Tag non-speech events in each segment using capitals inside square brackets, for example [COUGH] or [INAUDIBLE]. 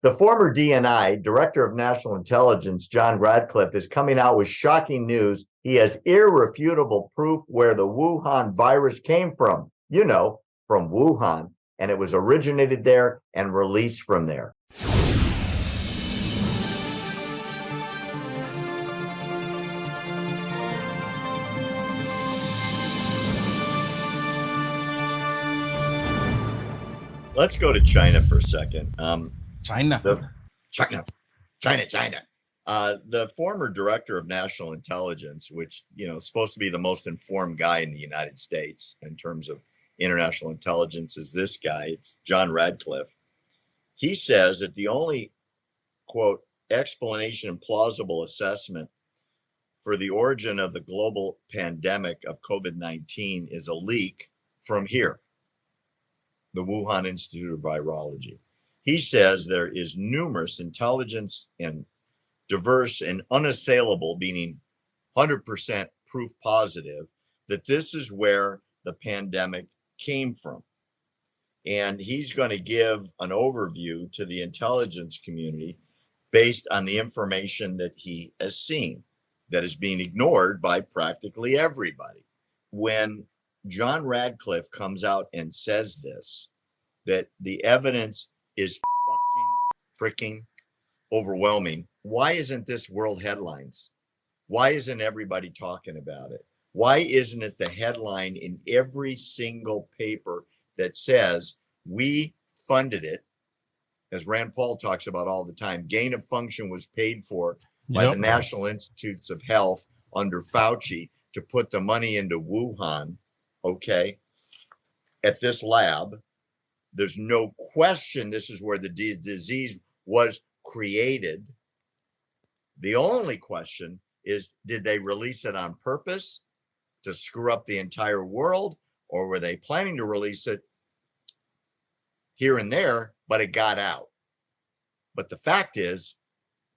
The former DNI, Director of National Intelligence, John Ratcliffe, is coming out with shocking news. He has irrefutable proof where the Wuhan virus came from. You know, from Wuhan, and it was originated there and released from there. Let's go to China for a second. Um, China. the China, China, China. Uh, the former director of national intelligence, which you know supposed to be the most informed guy in the United States in terms of international intelligence, is this guy. It's John Ratcliffe. He says that the only quote explanation and plausible assessment for the origin of the global pandemic of COVID 19 is a leak from here, the Wuhan Institute of Virology. He says there is numerous intelligence and diverse and unassailable, meaning 100% proof positive, that this is where the pandemic came from. And he's going to give an overview to the intelligence community based on the information that he has seen that is being ignored by practically everybody. When John Ratcliffe comes out and says this, that the evidence is fucking freaking overwhelming. Why isn't this world headlines? Why isn't everybody talking about it? Why isn't it the headline in every single paper that says we funded it? As Rand Paul talks about all the time, gain of function was paid for by Yep. the National Institutes of Health under Fauci to put the money into Wuhan. Okay. At this lab, there's no question this is where the di- disease was created. The only question is did they release it on purpose to screw up the entire world, or were they planning to release it here and there, but it got out? But the fact is,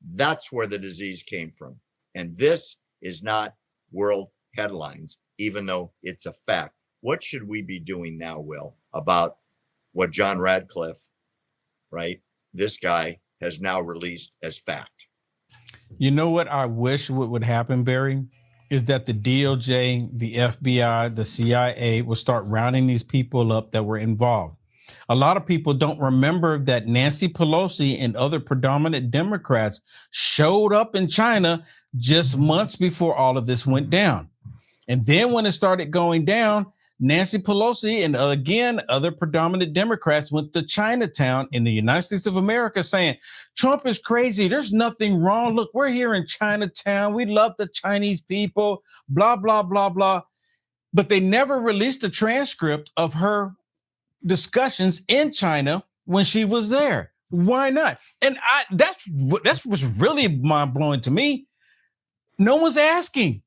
that's where the disease came from. And this is not world headlines, even though it's a fact. What should we be doing now, Will, about what John Ratcliffe, right? This guy has now released as fact. You know what I wish would, would happen, Barry? Is that the DOJ, the FBI, the CIA will start rounding these people up that were involved. A lot of people don't remember that Nancy Pelosi and other predominant Democrats showed up in China just months before all of this went down. And then when it started going down, Nancy Pelosi and uh, again other predominant Democrats went to Chinatown in the United States of America saying, Trump is crazy. There's nothing wrong. Look, we're here in Chinatown. We love the Chinese people, blah, blah, blah, blah. But they never released a transcript of her discussions in China when she was there. Why not? And I that's what that's what's really mind blowing to me. No one's asking.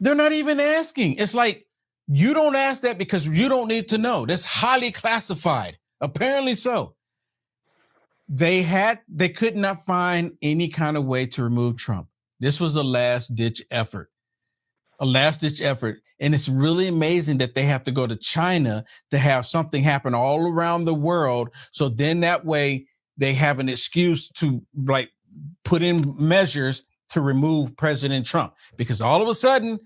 They're not even asking. It's like you don't ask that because you don't need to know. That's highly classified. Apparently so. They had they could not find any kind of way to remove Trump. This was a last ditch effort. A last ditch effort. And it's really amazing that they have to go to China to have something happen all around the world. So then that way they have an excuse to like put in measures to remove President Trump because all of a sudden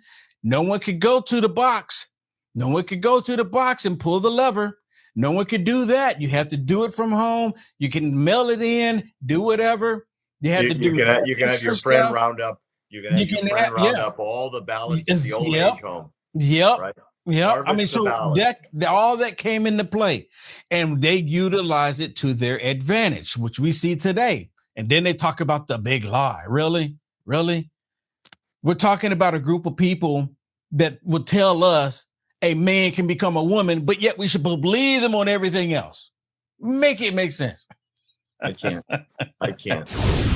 no one could go to the box. No one could go to the box and pull the lever. No one could do that. You have to do it from home. You can mail it in, do whatever. You have You, to you do can have, you can have your friend stuff. round up. You can have You your can friend have- round yeah. up all the ballots in the old yep. age home, Yep. right? Yeah, I mean, so that all that came into play, and they utilize it to their advantage, which we see today. And then they talk about the big lie. Really, really, we're talking about a group of people that would tell us a man can become a woman, but yet we should believe them on everything else. Make it make sense. I can't. I can't. [LAUGHS]